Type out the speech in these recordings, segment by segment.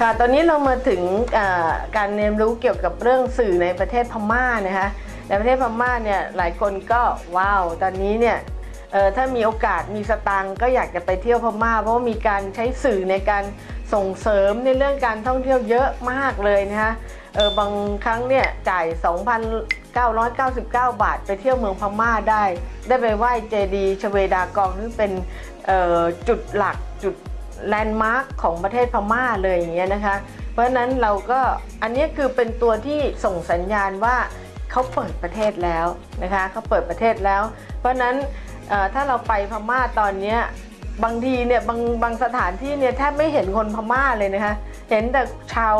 ค่ะ ตอนนี้เรามาถึงการเรียนรู้เกี่ยวกับเรื่องสื่อในประเทศพม่านะคะ ในประเทศพม่าเนี่ยหลายคนก็ว้าว ตอนนี้เนี่ยถ้ามีโอกาสมีสตังก็อยากจะไปเที่ยวพม่า เพราะว่ามีการใช้สื่อในการส่งเสริมในเรื่องการท่องเที่ยวเยอะมากเลยนะคะเออบางครั้งเนี่ยจ่าย 2,999 บาท ไปเที่ยวเมืองพม่าได้ ได้ไปไหว้เจดีย์ชเวดากองซึ่งเป็นจุดหลักจุด แลนด์มาร์คของประเทศพม่าเลยอย่างเงี้ยนะคะ เพราะฉะนั้นเราก็อันนี้คือเป็นตัวที่ส่งสัญญาณว่าเขาเปิดประเทศแล้วนะคะเขาเปิดประเทศแล้ว เพราะฉะนั้นถ้าเราไปพม่าตอนนี้บางทีเนี่ยบางบางสถานที่เนี่ยแทบไม่เห็นคนพม่าเลยนะคะเห็นแต่ชาว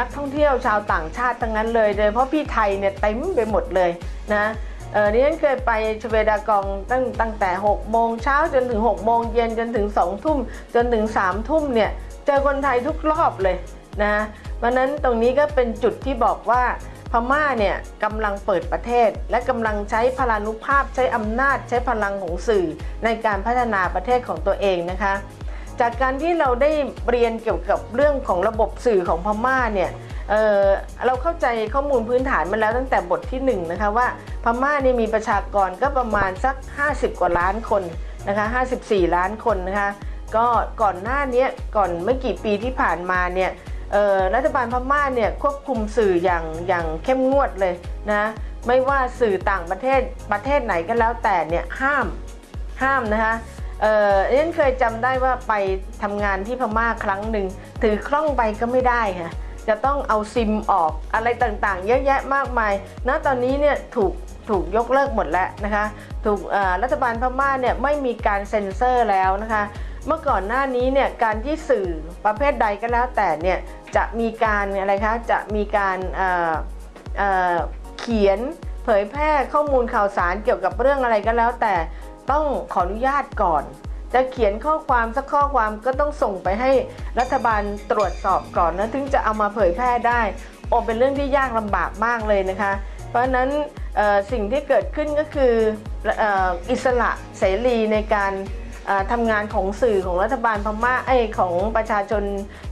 นักท่องเที่ยวชาวต่างชาติทั้งนั้นเลยโดยเพราะพี่ไทยเนี่ยเต็มไปหมดเลยนะ เออดิฉันเคยไปชเวดากองตั้งตั้งแต่6โมงเช้าจนถึง6โมงเย็นจนถึง2ทุ่มจนถึง3ทุ่มเนี่ยเจอคนไทยทุกรอบเลยนะเพราะนั้นตรงนี้ก็เป็นจุดที่บอกว่าพม่าเนี่ยกำลังเปิดประเทศ และกำลังใช้พลานุภาพใช้อำนาจใช้พลังของสื่อในการพัฒนาประเทศของตัวเองนะคะ จากการที่เราได้เรียนเกี่ยวกับเรื่องของระบบสื่อของพม่าเนี่ย เเราเข้าใจข้อมูลพื้นฐานมาแล้วตั้งแต่บทที่1นงนะคะว่าพม่านี่มีประชากรก็ประมาณสัก 50 กว่าล้านคนนะคะ54 ล้านคนนะคะก็ก่อนหน้านี้ก่อนไม่กี่ปีที่ผ่านมาเนี่ยรัฐบาลพม่าเนี่ยควบคุมสื่ออย่างอย่างเข้มงวดเลยนะไม่ว่าสื่อต่างประเทศประเทศไหนก็แล้วแต่เนี่ยห้ามห้ามนะคะเออเนเคยจำได้ว่าไปทำงานที่พม่าครั้งหนึ่งถือคล่องไปก็ไม่ได้ค่ะ จะต้องเอาซิมออกอะไรต่างๆ เยอะแยะมากมายณตอนนี้เนี่ยถูกถูกยกเลิกหมดแล้วนะคะถูกรัฐบาลพม่าเนี่ยไม่มีการเซ็นเซอร์แล้วนะคะเมื่อก่อนหน้านี้เนี่ยการที่สื่อประเภทใดก็แล้วแต่เนี่ยจะมีการอะไรคะจะมีการเเเขียนเผยแพร่ข้อมูลข่าวสารเกี่ยวกับเรื่องอะไรก็แล้วแต่ต้องขออนุญาตก่อน จะเขียนข้อความสักข้อความก็ต้องส่งไปให้รัฐบาลตรวจสอบก่อนนะถึงจะเอามาเผยแพร่ได้โอเป็นเรื่องที่ยากลำบากมากเลยนะคะ เพราะนั้นสิ่งที่เกิดขึ้นก็คืออ,อิสระเสรีในการทำงานของสื่อของรัฐบาลพม่าไอของประชาชน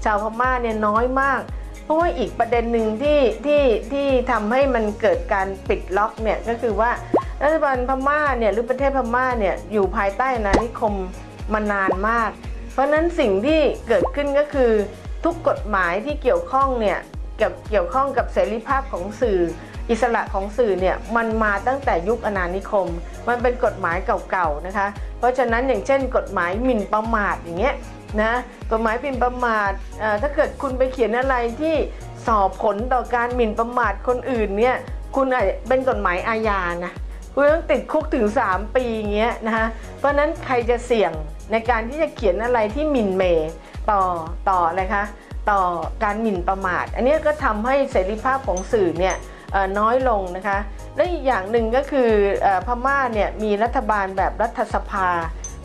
ชาวพม่าเนี่ยน้อยมาก เพราะว่าอีกประเด็นหนึ่งที่ที่ที่ทำให้มันเกิดการปิดล็อกเนี่ยก็คือว่ารัฐบาลพม่าเนี่ยหรือประเทศพม่าเนี่ยอยู่ภายใต้อาณานิคม มานานมาก เพราะฉะนั้นสิ่งที่เกิดขึ้นก็คือ ทุกกฎหมายที่เกี่ยวข้องเนี่ยเกี่ยวเกี่ยวข้องกับเสรีภาพของสื่อ อิสระของสื่อเนี่ยมันมาตั้งแต่ยุคอาณานิคม มันเป็นกฎหมายเก่าๆนะคะ เพราะฉะนั้นอย่างเช่น กฎหมายหมิ่นประมาทอย่างเงี้ยนะกฎหมายหมิ่นประมาทอ่อถ้าเกิดคุณไปเขียนอะไรที่สอบผลต่อการหมิ่นประมาทคนอื่นเนี่ยคุณอาจจะเป็นกฎหมายอาญานะคุณต้องติดคุกถึง 3 ปีอย่างเงี้ยนะคะ เพราะนั้นใครจะเสี่ยงในการที่จะเขียนอะไรที่หมิ่นเมต่อต่ออะไรคะต่อการหมิ่นประมาท อันนี้ก็ทำให้เสรีภาพของสื่อเนี่ยน้อยลงนะคะและอีกอย่างหนึ่งก็คืออพม่าเนี่ยมีรัฐบาลแบบรัฐสภา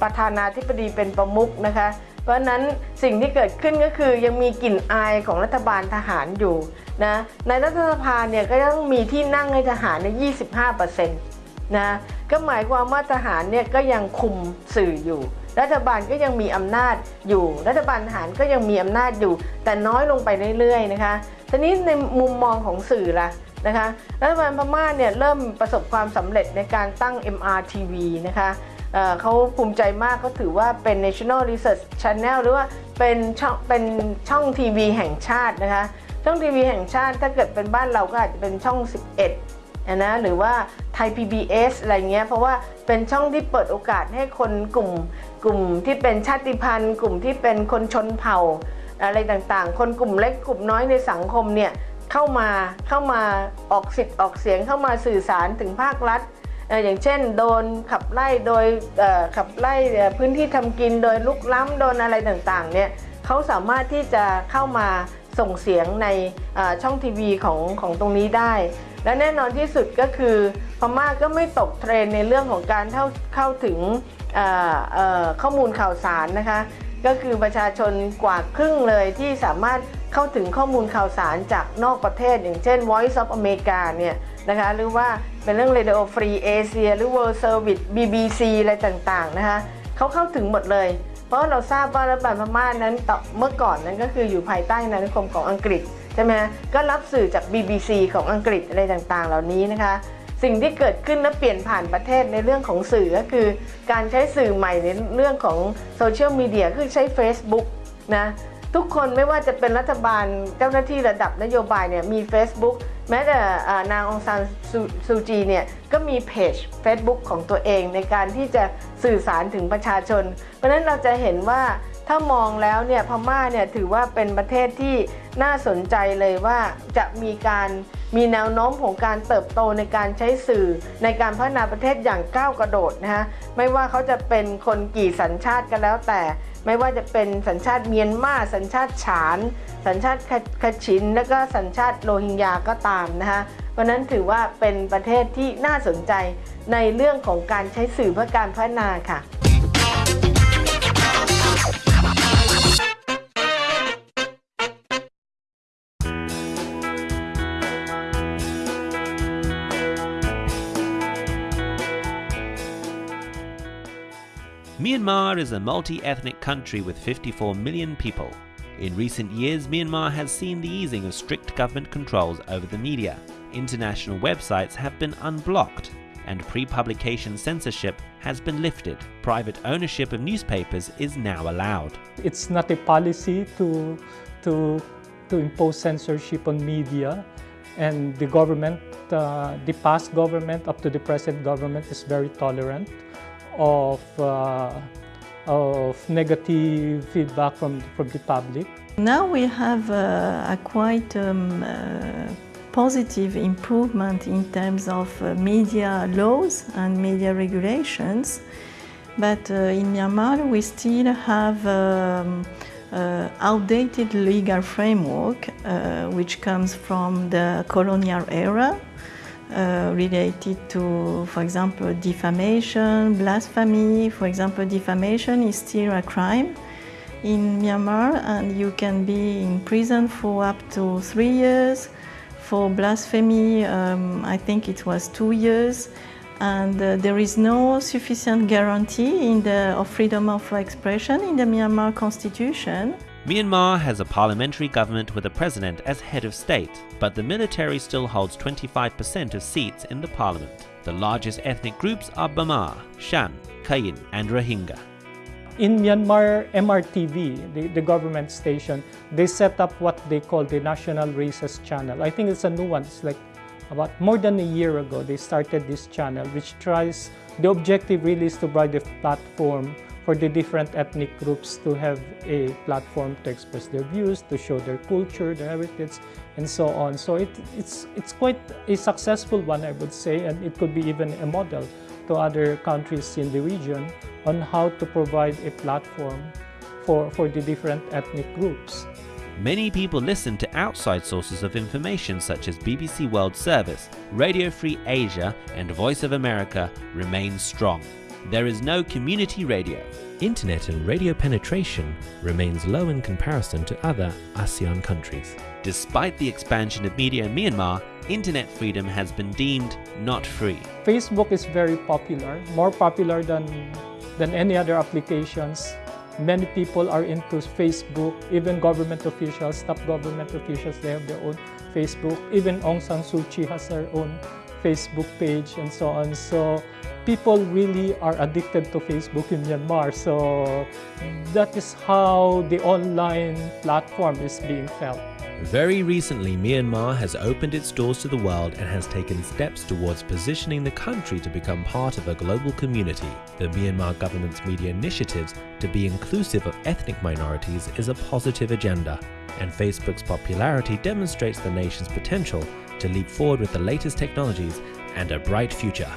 ประธานาธิบดีเป็นประมุขนะคะเพราะนั้นสิ่งที่เกิดขึ้นก็คือยังมีกลิ่นอายของรัฐบาลทหารอยู่นะในรัฐสภาเนี่ยก็ต้องมีที่นั่งให้ทหารใน 25% นะก็หมายความว่าทหารเนี่ยก็ยังคุมสื่ออยู่ รัฐบาลก็ยังมีอำนาจอยู่ รัฐบาลทหารก็ยังมีอำนาจอยู่ แต่น้อยลงไปเรื่อยๆนะคะทีนี้ในมุมมองของสื่อล่ะนะคะรัฐบาลพม่าเนี่ยเริ่มประสบความสำเร็จในการตั้ง MRTV นะคะเเขาภูมิใจมากเขาถือว่าเป็น National Research Channel หรือว่าเป็นช่องเป็นช่องทีวีแห่งชาตินะคะช่องทีวีแห่งชาติถ้าเกิดเป็นบ้านเราก็อาจจะเป็นช่อง 11 นะหรือว่าไทย PBS อะไรเงี้ยเพราะว่าเป็นช่องที่เปิดโอกาสให้คนกลุ่ม กลุ่มที่เป็นชาติพันธุ์ กลุ่มที่เป็นคนชนเผ่า อะไรต่างๆ คนกลุ่มเล็กกลุ่มน้อยในสังคมเนี่ยเข้ามาเข้ามาออกสิทธิ์ออกเสียงเข้ามาสื่อสารถึงภาครัฐอย่างเช่น โดนขับไล่โดยขับไล่พื้นที่ทำกินโดยลุกล้ำโดนอะไรต่างๆเนี่ยเขาสามารถที่จะเข้ามาส่งเสียงในช่องทีวีของของตรงนี้ได้ และแน่นอนที่สุดก็คือพม่าก็ไม่ตกเทรนในเรื่องของการเข้าเข้าถึงข้อมูลข่าวสารนะคะก็คือประชาชนกว่าครึ่งเลยที่สามารถเข้าถึงข้อมูลข่าวสารจากนอกประเทศ อย่างเช่น Voice of America เนี่ยนะคะหรือว่าเป็นเรื่อง Radio Free Asia หรือ World Service BBC อะไรต่างๆนะคะเขาเข้าถึงหมดเลย เพราะเราทราบว่ารัฐบาลพม่านั้นเมื่อก่อนนั้นก็คืออยู่ภายใต้อาณานิคมของอังกฤษ ใช่ไหมก็รับสื่อจาก BBC ของอังกฤษอะไรต่างๆ เหล่านี้นะคะ สิ่งที่เกิดขึ้นและเปลี่ยนผ่านประเทศในเรื่องของสื่อก็คือ การใช้สื่อใหม่ในเรื่องของโซเชียลมีเดียคือใช้ Facebook นะทุกคนไม่ว่าจะเป็นรัฐบาลเจ้าหน้าที่ระดับนโยบายเนี่ยมี Facebook แม้แต่นางองซานซูจีเนี่ยก็มีเพจ Facebook ของตัวเองในการที่จะสื่อสารถึงประชาชน เพราะฉะนั้นเราจะเห็นว่า ถ้ามองแล้วเนี่ยพม่าเนี่ยถือว่าเป็นประเทศที่น่าสนใจเลยว่าจะมีการมีแนวโน้มของการเติบโตในการใช้สื่อในการพัฒนาประเทศอย่างก้าวกระโดดนะฮะไม่ว่าเขาจะเป็นคนกี่สัญชาติก็แล้วแต่ ไม่ว่าจะเป็นสัญชาติเมียนมาสัญชาติฉาน สัญชาติคชิน และก็สัญชาติโรฮิงญาก็ตามนะคะเพราะนั้นถือว่าเป็นประเทศที่น่าสนใจในเรื่องของการใช้สื่อเพื่อการพัฒนาค่ะ Myanmar is a multi ethnic country with 54 million people. In recent years, Myanmar has seen the easing of strict government controls over the media. International websites have been unblocked, and pre publication censorship has been lifted. Private ownership of newspapers is now allowed. It's not a policy to, to, to impose censorship on media, and the government, uh, the past government up to the present government, is very tolerant of, uh, of negative feedback from, from the public. Now we have uh, a quite um, uh, positive improvement in terms of uh, media laws and media regulations, but in Myanmar we still have um, uh, outdated legal framework uh, which comes from the colonial era uh, related to, for example, defamation, blasphemy. For example, defamation is still a crime in Myanmar and you can be in prison for up to three years. For blasphemy, um, I think it was two years. And uh, there is no sufficient guarantee in the, of freedom of expression in the Myanmar constitution. Myanmar has a parliamentary government with a president as head of state, but the military still holds 25% of seats in the parliament. The largest ethnic groups are Bamar, Shan, Kayin, and Rohingya. In Myanmar MRTV, the, the government station, they set up what they call the National Races Channel. I think it's a new one. It's like about more than a year ago, they started this channel, which tries, the objective really is to provide a platform for the different ethnic groups to have a platform to express their views, to show their culture, their heritage, and so on. So it, it's, it's quite a successful one, I would say, and it could be even a model to other countries in the region on how to provide a platform for, for the different ethnic groups. Many people listen to outside sources of information such as BBC World Service, Radio Free Asia, and Voice of America remain strong. There is no community radio. Internet and radio penetration remains low in comparison to other ASEAN countries. Despite the expansion of media in Myanmar, internet freedom has been deemed not free. Facebook is very popular, more popular than, than any other applications. Many people are into Facebook, even government officials, top government officials, they have their own Facebook. Even Aung San Suu Kyi has her own Facebook page and so on. So people really are addicted to Facebook in Myanmar. So that is how the online platform is being felt. Very recently, Myanmar has opened its doors to the world and has taken steps towards positioning the country to become part of a global community. The Myanmar government's media initiatives to be inclusive of ethnic minorities is a positive agenda, and Facebook's popularity demonstrates the nation's potential to leap forward with the latest technologies and a bright future.